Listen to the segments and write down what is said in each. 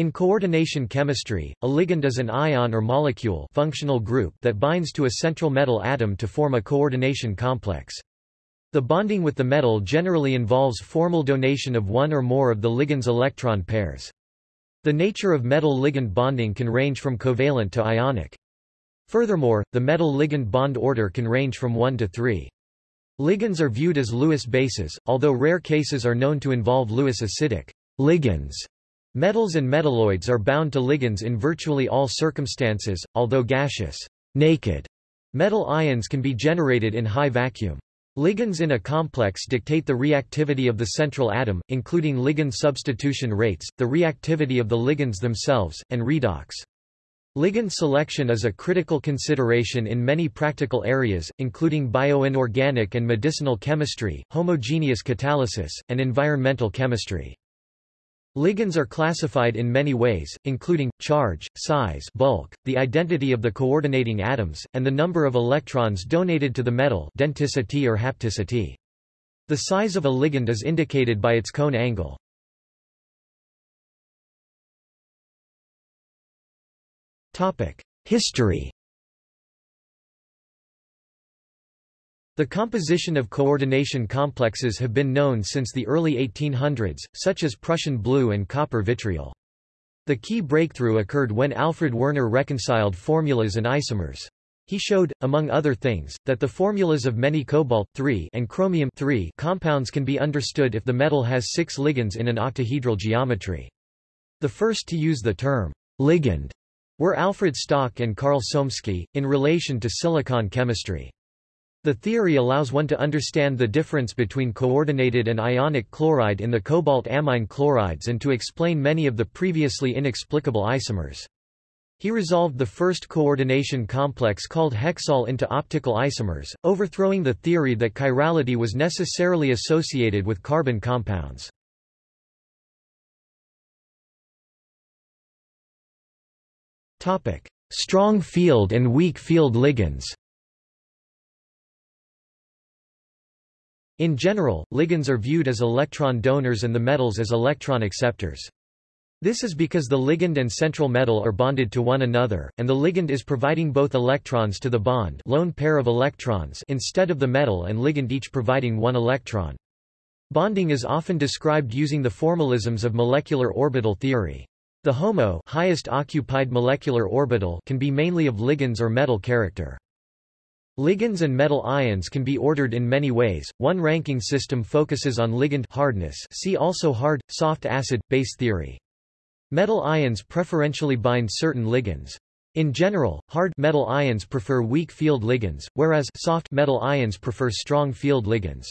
In coordination chemistry, a ligand is an ion or molecule functional group that binds to a central metal atom to form a coordination complex. The bonding with the metal generally involves formal donation of one or more of the ligand's electron pairs. The nature of metal-ligand bonding can range from covalent to ionic. Furthermore, the metal-ligand bond order can range from 1 to 3. Ligands are viewed as Lewis bases, although rare cases are known to involve Lewis acidic ligands. Metals and metalloids are bound to ligands in virtually all circumstances, although gaseous, naked metal ions can be generated in high vacuum. Ligands in a complex dictate the reactivity of the central atom, including ligand substitution rates, the reactivity of the ligands themselves, and redox. Ligand selection is a critical consideration in many practical areas, including bioinorganic and medicinal chemistry, homogeneous catalysis, and environmental chemistry. Ligands are classified in many ways, including, charge, size bulk, the identity of the coordinating atoms, and the number of electrons donated to the metal denticity or hapticity. The size of a ligand is indicated by its cone angle. History The composition of coordination complexes have been known since the early 1800s, such as Prussian blue and copper vitriol. The key breakthrough occurred when Alfred Werner reconciled formulas and isomers. He showed, among other things, that the formulas of many cobalt and chromium compounds can be understood if the metal has six ligands in an octahedral geometry. The first to use the term ligand were Alfred Stock and Carl Somiesky, in relation to silicon chemistry. The theory allows one to understand the difference between coordinated and ionic chloride in the cobalt ammine chlorides and to explain many of the previously inexplicable isomers. He resolved the first coordination complex called hexol into optical isomers, overthrowing the theory that chirality was necessarily associated with carbon compounds. Strong field and weak field ligands In general, ligands are viewed as electron donors and the metals as electron acceptors. This is because the ligand and central metal are bonded to one another, and the ligand is providing both electrons to the bond lone pair of electrons instead of the metal and ligand each providing one electron. Bonding is often described using the formalisms of molecular orbital theory. The HOMO highest occupied molecular orbital can be mainly of ligands or metal character. Ligands and metal ions can be ordered in many ways. One ranking system focuses on ligand hardness. See also hard, soft acid, base theory. Metal ions preferentially bind certain ligands. In general, hard metal ions prefer weak field ligands, whereas soft metal ions prefer strong field ligands.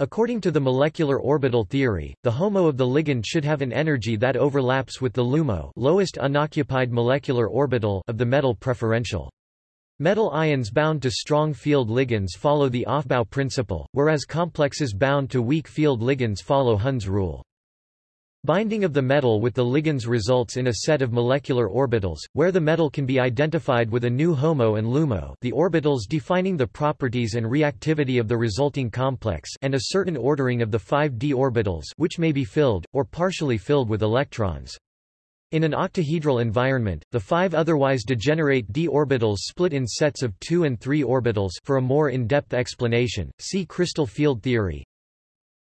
According to the molecular orbital theory, the HOMO of the ligand should have an energy that overlaps with the LUMO lowest unoccupied molecular orbital of the metal preferential. Metal ions bound to strong field ligands follow the Aufbau principle, whereas complexes bound to weak field ligands follow Hund's rule. Binding of the metal with the ligands results in a set of molecular orbitals, where the metal can be identified with a new HOMO and LUMO the orbitals defining the properties and reactivity of the resulting complex and a certain ordering of the five d orbitals which may be filled, or partially filled with electrons. In an octahedral environment, the five otherwise degenerate d orbitals split in sets of 2 and 3 orbitals for a more in-depth explanation, see crystal field theory.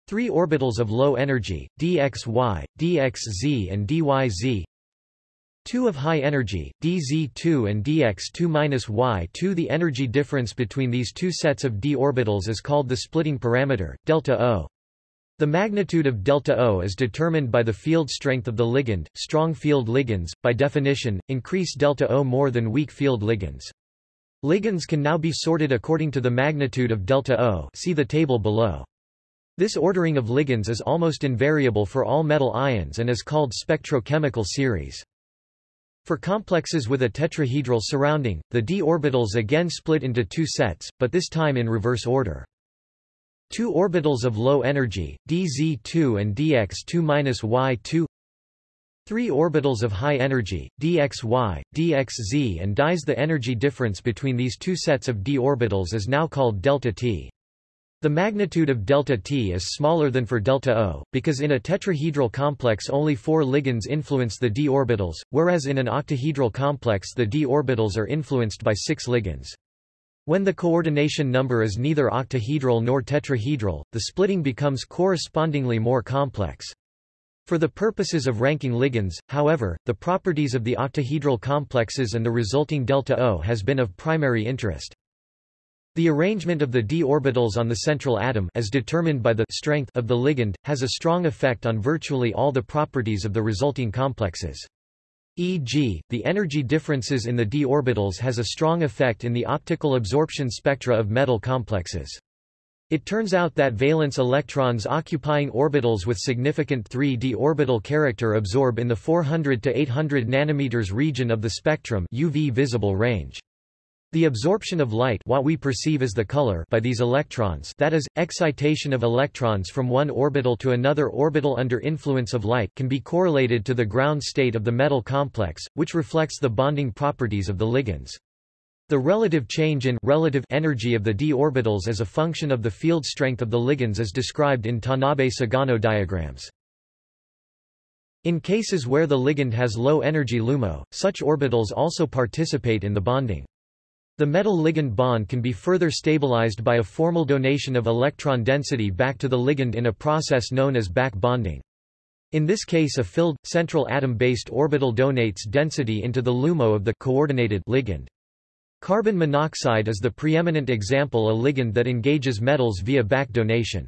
Three orbitals of low energy, dxy, dxz and dyz. Two of high energy, dz2 and dx2-y2 The energy difference between these two sets of d orbitals is called the splitting parameter, delta O. The magnitude of delta O is determined by the field strength of the ligand. Strong field ligands, by definition, increase delta O more than weak field ligands. Ligands can now be sorted according to the magnitude of delta O see the table below. This ordering of ligands is almost invariable for all metal ions and is called spectrochemical series. For complexes with a tetrahedral surrounding, the d orbitals again split into two sets, but this time in reverse order. Two orbitals of low energy, dz2 and dx2-y2 Three orbitals of high energy, dxy, dxz and dyz The energy difference between these two sets of d orbitals is now called delta t. The magnitude of delta T is smaller than for delta O, because in a tetrahedral complex only four ligands influence the d orbitals, whereas in an octahedral complex the d orbitals are influenced by six ligands. When the coordination number is neither octahedral nor tetrahedral, the splitting becomes correspondingly more complex. For the purposes of ranking ligands, however, the properties of the octahedral complexes and the resulting delta O has been of primary interest. The arrangement of the d orbitals on the central atom as determined by the strength of the ligand, has a strong effect on virtually all the properties of the resulting complexes. E.g., the energy differences in the d orbitals has a strong effect in the optical absorption spectra of metal complexes. It turns out that valence electrons occupying orbitals with significant 3d orbital character absorb in the 400 to 800 nanometers region of the spectrum UV visible range. The absorption of light what we perceive as the color by these electrons that is, excitation of electrons from one orbital to another orbital under influence of light can be correlated to the ground state of the metal complex, which reflects the bonding properties of the ligands. The relative change in relative energy of the d orbitals as a function of the field strength of the ligands is described in Tanabe-Sugano diagrams. In cases where the ligand has low energy LUMO, such orbitals also participate in the bonding. The metal-ligand bond can be further stabilized by a formal donation of electron density back to the ligand in a process known as back bonding. In this case a filled, central atom-based orbital donates density into the LUMO of the coordinated ligand. Carbon monoxide is the preeminent example a ligand that engages metals via back donation.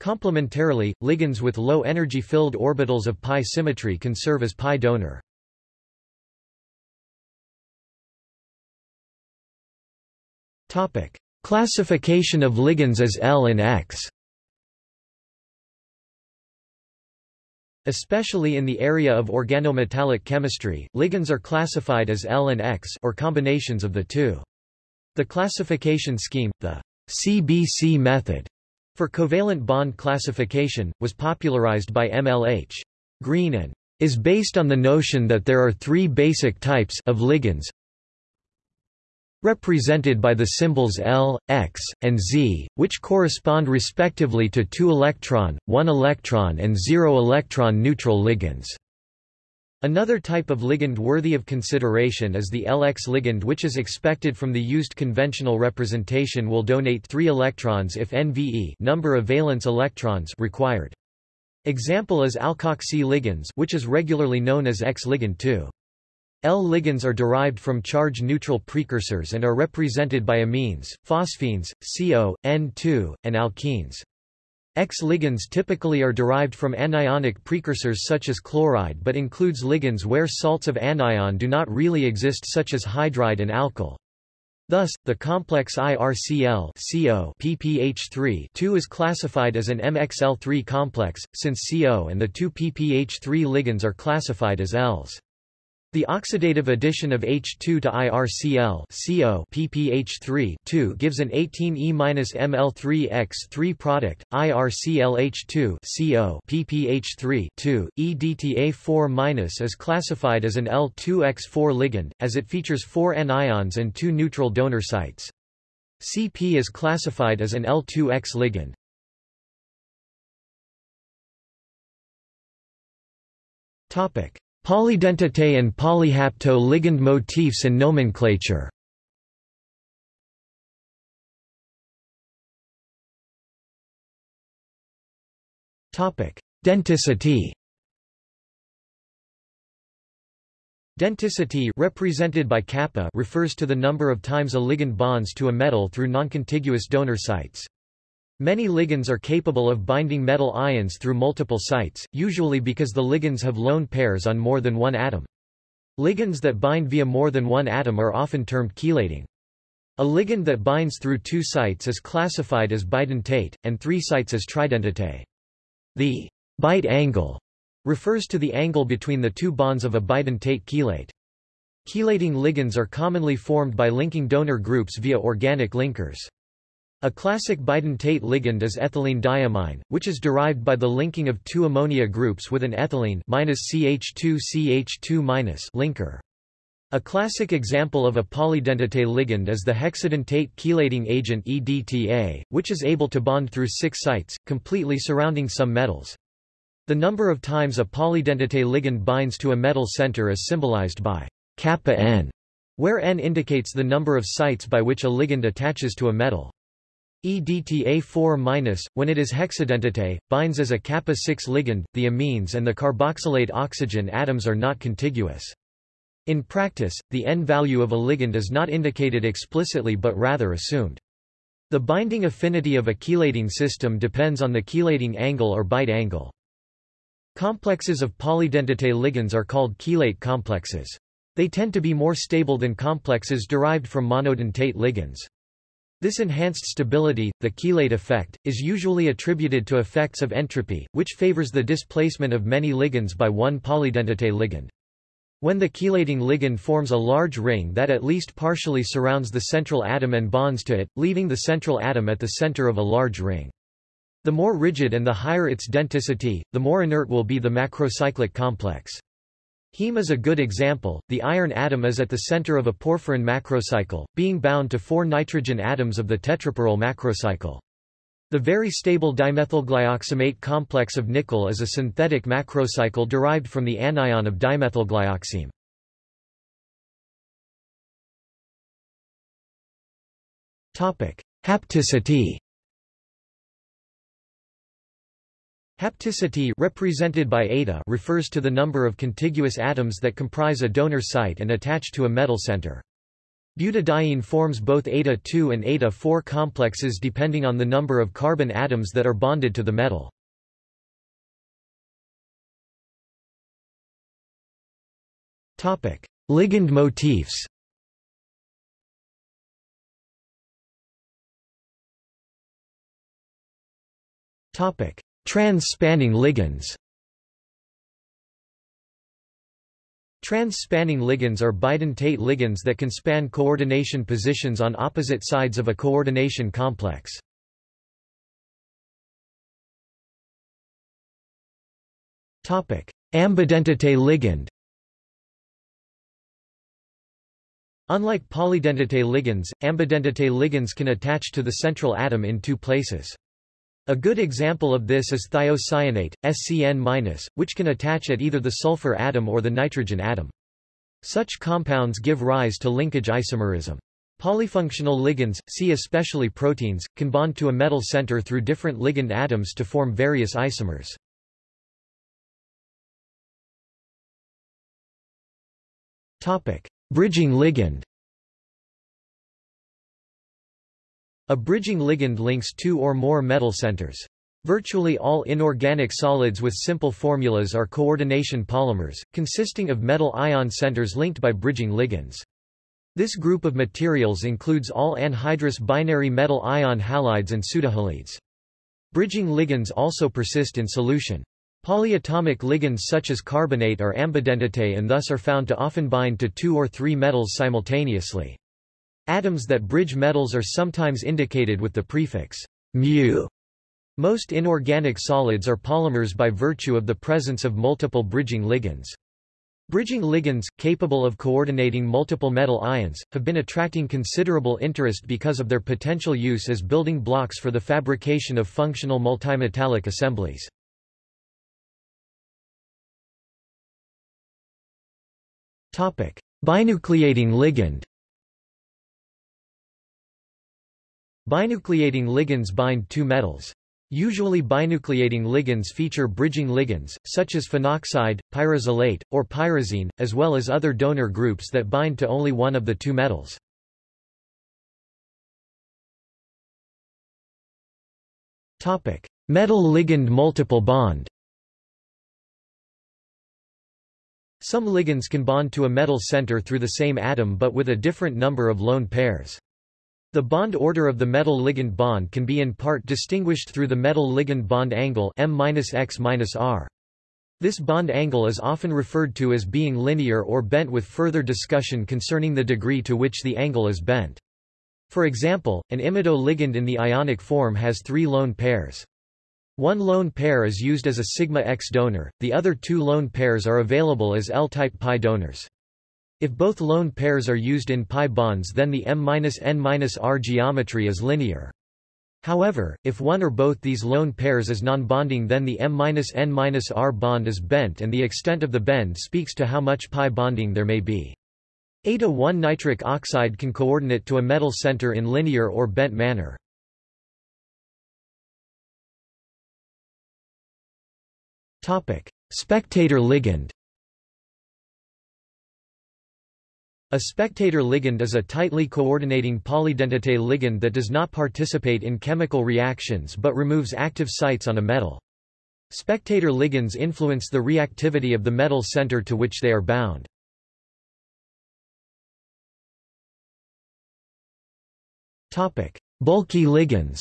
Complementarily, ligands with low energy filled orbitals of pi symmetry can serve as pi donor. Classification of ligands as L and X. Especially in the area of organometallic chemistry, ligands are classified as L and X or combinations of the two. The classification scheme, the CBC method, for covalent bond classification, was popularized by MLH. Green and is based on the notion that there are three basic types of ligands represented by the symbols L, X, and Z, which correspond respectively to 2 electron, 1 electron and 0 electron neutral ligands. Another type of ligand worthy of consideration is the LX ligand which is expected from the used conventional representation will donate 3 electrons if NVE number of valence electrons required. Example is alkoxy ligands which is regularly known as X ligand 2. L-ligands are derived from charge-neutral precursors and are represented by amines, phosphines, CO, N2, and alkenes. X-ligands typically are derived from anionic precursors such as chloride but includes ligands where salts of anion do not really exist such as hydride and alkyl. Thus, the complex IRCl CO PPH3 is classified as an MXL3 complex, since CO and the two PPH3 ligands are classified as Ls. The oxidative addition of H2 to IRCl CO PPH3 gives an 18E-ML3X3 product. IRClH2 CO PPH3 EDTA4- is classified as an L2X4 ligand, as it features four anions and two neutral donor sites. CP is classified as an L2X ligand. Topic: Polydentate and polyhapto ligand motifs and nomenclature Denticity Denticity represented by kappa refers to the number of times a ligand bonds to a metal through noncontiguous donor sites. Many ligands are capable of binding metal ions through multiple sites, usually because the ligands have lone pairs on more than one atom. Ligands that bind via more than one atom are often termed chelating. A ligand that binds through two sites is classified as bidentate, and three sites as tridentate. The bite angle refers to the angle between the two bonds of a bidentate chelate. Chelating ligands are commonly formed by linking donor groups via organic linkers. A classic bidentate ligand is ethylene diamine, which is derived by the linking of two ammonia groups with an ethylene CH2CH2- linker. A classic example of a polydentate ligand is the hexadentate chelating agent EDTA, which is able to bond through six sites, completely surrounding some metals. The number of times a polydentate ligand binds to a metal center is symbolized by kappa n, where n indicates the number of sites by which a ligand attaches to a metal. EDTA4-, when it is hexadentate, binds as a kappa-6 ligand, the amines and the carboxylate oxygen atoms are not contiguous. In practice, the N value of a ligand is not indicated explicitly but rather assumed. The binding affinity of a chelating system depends on the chelating angle or bite angle. Complexes of polydentate ligands are called chelate complexes. They tend to be more stable than complexes derived from monodentate ligands. This enhanced stability, the chelate effect, is usually attributed to effects of entropy, which favors the displacement of many ligands by one polydentate ligand. When the chelating ligand forms a large ring that at least partially surrounds the central atom and bonds to it, leaving the central atom at the center of a large ring. The more rigid and the higher its denticity, the more inert will be the macrocyclic complex. Heme is a good example. The iron atom is at the center of a porphyrin macrocycle, being bound to four nitrogen atoms of the tetrapyrrole macrocycle. The very stable dimethylglyoximate complex of nickel is a synthetic macrocycle derived from the anion of dimethylglyoxime. Topic: Hapticity. Hapticity represented by eta refers to the number of contiguous atoms that comprise a donor site and attach to a metal center. Butadiene forms both eta-2 and eta-4 complexes depending on the number of carbon atoms that are bonded to the metal. Ligand motifs Topic: Trans-spanning ligands Trans-spanning ligands are bidentate ligands that can span coordination positions on opposite sides of a coordination complex. Ambidentate ligand Unlike polydentate ligands, ambidentate ligands can attach to the central atom in two places. A good example of this is thiocyanate, SCN-, which can attach at either the sulfur atom or the nitrogen atom. Such compounds give rise to linkage isomerism. Polyfunctional ligands, see especially proteins, can bond to a metal center through different ligand atoms to form various isomers. Bridging ligand A bridging ligand links two or more metal centers. Virtually all inorganic solids with simple formulas are coordination polymers, consisting of metal ion centers linked by bridging ligands. This group of materials includes all anhydrous binary metal ion halides and pseudohalides. Bridging ligands also persist in solution. Polyatomic ligands such as carbonate are ambidentate and thus are found to often bind to two or three metals simultaneously. Atoms that bridge metals are sometimes indicated with the prefix mu. Most inorganic solids are polymers by virtue of the presence of multiple bridging ligands. Bridging ligands, capable of coordinating multiple metal ions, have been attracting considerable interest because of their potential use as building blocks for the fabrication of functional multimetallic assemblies. Binucleating ligand Binucleating ligands bind two metals. Usually binucleating ligands feature bridging ligands, such as phenoxide, pyrazolate, or pyrazine, as well as other donor groups that bind to only one of the two metals. Metal ligand multiple bond Some ligands can bond to a metal center through the same atom but with a different number of lone pairs. The bond order of the metal-ligand bond can be in part distinguished through the metal-ligand bond angle M-X-R. This bond angle is often referred to as being linear or bent with further discussion concerning the degree to which the angle is bent. For example, an imido ligand in the ionic form has three lone pairs. One lone pair is used as a sigma X donor, the other two lone pairs are available as L-type pi donors. If both lone pairs are used in pi bonds then the M-N-R geometry is linear. However, if one or both these lone pairs is non-bonding then the M-N-R bond is bent and the extent of the bend speaks to how much pi bonding there may be. Eta-1 nitric oxide can coordinate to a metal center in linear or bent manner. Spectator ligand A spectator ligand is a tightly coordinating polydentate ligand that does not participate in chemical reactions but removes active sites on a metal. Spectator ligands influence the reactivity of the metal center to which they are bound. Bulky ligands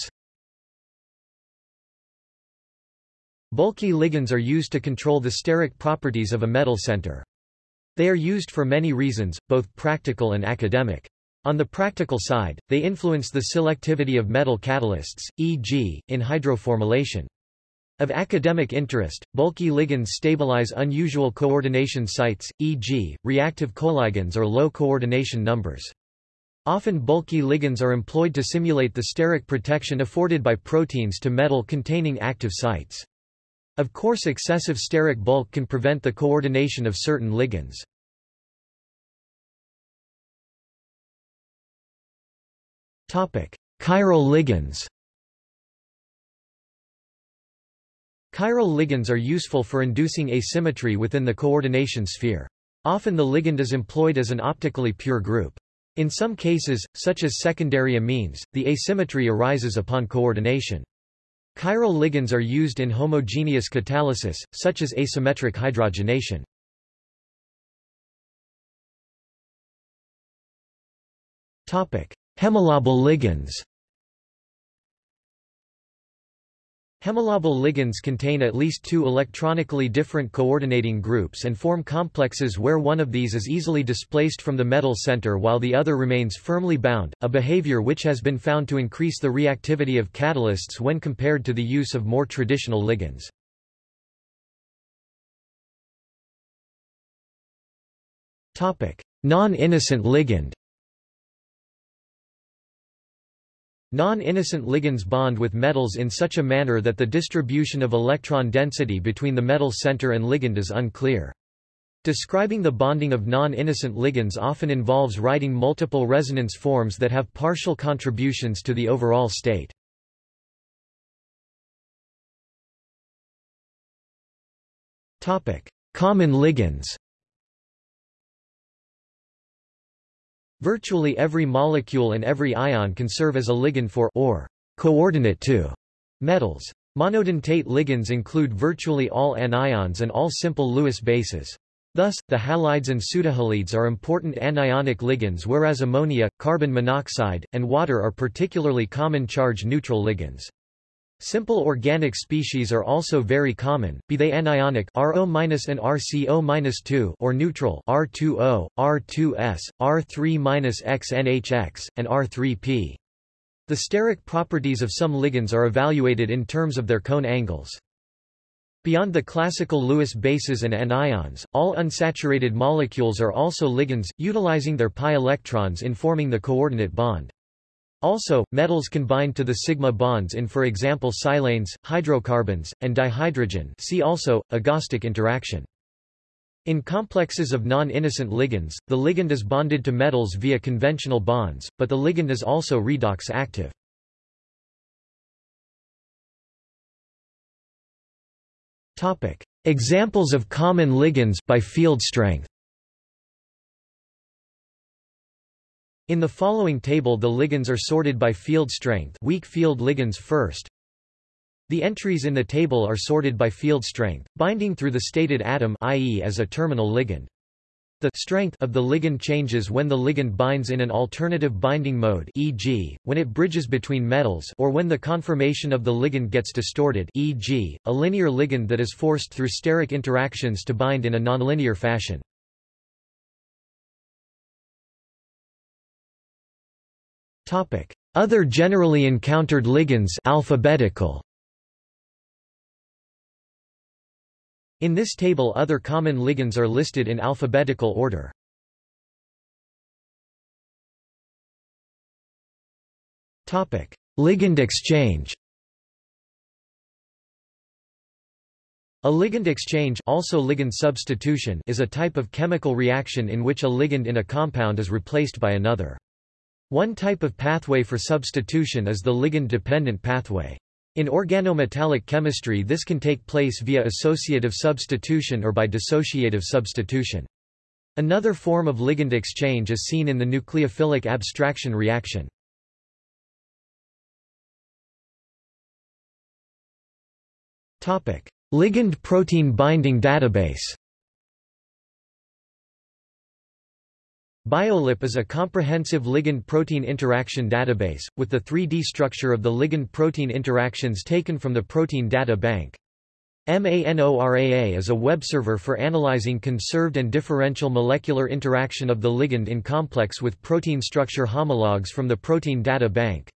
Bulky ligands are used to control the steric properties of a metal center. They are used for many reasons, both practical and academic. On the practical side, they influence the selectivity of metal catalysts, e.g., in hydroformylation. Of academic interest, bulky ligands stabilize unusual coordination sites, e.g., reactive coligands or low coordination numbers. Often bulky ligands are employed to simulate the steric protection afforded by proteins to metal-containing active sites. Of course excessive steric bulk can prevent the coordination of certain ligands. Chiral ligands Chiral ligands are useful for inducing asymmetry within the coordination sphere. Often the ligand is employed as an optically pure group. In some cases, such as secondary amines, the asymmetry arises upon coordination. Chiral ligands are used in homogeneous catalysis, such as asymmetric hydrogenation. Hemilabile ligands Hemilabile ligands contain at least two electronically different coordinating groups and form complexes where one of these is easily displaced from the metal center while the other remains firmly bound, a behavior which has been found to increase the reactivity of catalysts when compared to the use of more traditional ligands. Non-innocent ligand Non-innocent ligands bond with metals in such a manner that the distribution of electron density between the metal center and ligand is unclear. Describing the bonding of non-innocent ligands often involves writing multiple resonance forms that have partial contributions to the overall state. Common ligands Virtually every molecule and every ion can serve as a ligand for or coordinate to metals. Monodentate ligands include virtually all anions and all simple Lewis bases. Thus, the halides and pseudohalides are important anionic ligands whereas ammonia, carbon monoxide, and water are particularly common charge-neutral ligands. Simple organic species are also very common, be they anionic RO- and RCO- or neutral R2O, R2S, R3-XNHX, and R3P. The steric properties of some ligands are evaluated in terms of their cone angles. Beyond the classical Lewis bases and anions, all unsaturated molecules are also ligands, utilizing their pi electrons in forming the coordinate bond. Also, metals can bind to the sigma bonds in for example silanes, hydrocarbons, and dihydrogen see also, agostic interaction. In complexes of non-innocent ligands, the ligand is bonded to metals via conventional bonds, but the ligand is also redox active. Examples of common ligands by field strength In the following table the ligands are sorted by field strength weak field ligands first. The entries in the table are sorted by field strength, binding through the stated atom i.e. as a terminal ligand. The strength of the ligand changes when the ligand binds in an alternative binding mode e.g., when it bridges between metals or when the conformation of the ligand gets distorted e.g., a linear ligand that is forced through steric interactions to bind in a nonlinear fashion. Other generally encountered ligands alphabetical. In this table other common ligands are listed in alphabetical order. Topic: Ligand exchange. A ligand exchange also ligand substitution is a type of chemical reaction in which a ligand in a compound is replaced by another. One type of pathway for substitution is the ligand-dependent pathway. In organometallic chemistry this can take place via associative substitution or by dissociative substitution. Another form of ligand exchange is seen in the nucleophilic abstraction reaction. Topic: Ligand protein binding database BioLip is a comprehensive ligand-protein interaction database, with the 3D structure of the ligand-protein interactions taken from the Protein Data Bank. MANORAA is a web server for analyzing conserved and differential molecular interaction of the ligand in complex with protein structure homologs from the Protein Data Bank.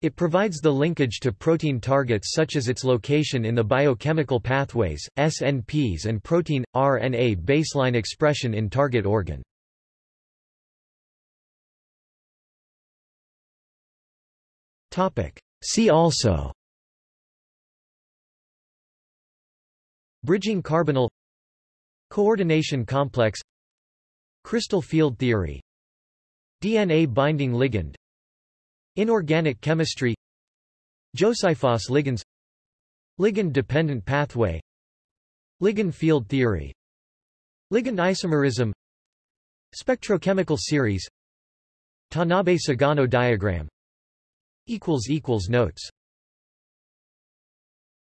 It provides the linkage to protein targets such as its location in the biochemical pathways, SNPs and protein, RNA baseline expression in target organ. See also. Bridging carbonyl. Coordination complex. Crystal field theory. DNA binding ligand. Inorganic chemistry. Josiphos ligands. Ligand-dependent pathway. Ligand field theory. Ligand isomerism. Spectrochemical series. Tanabe-Sugano diagram Notes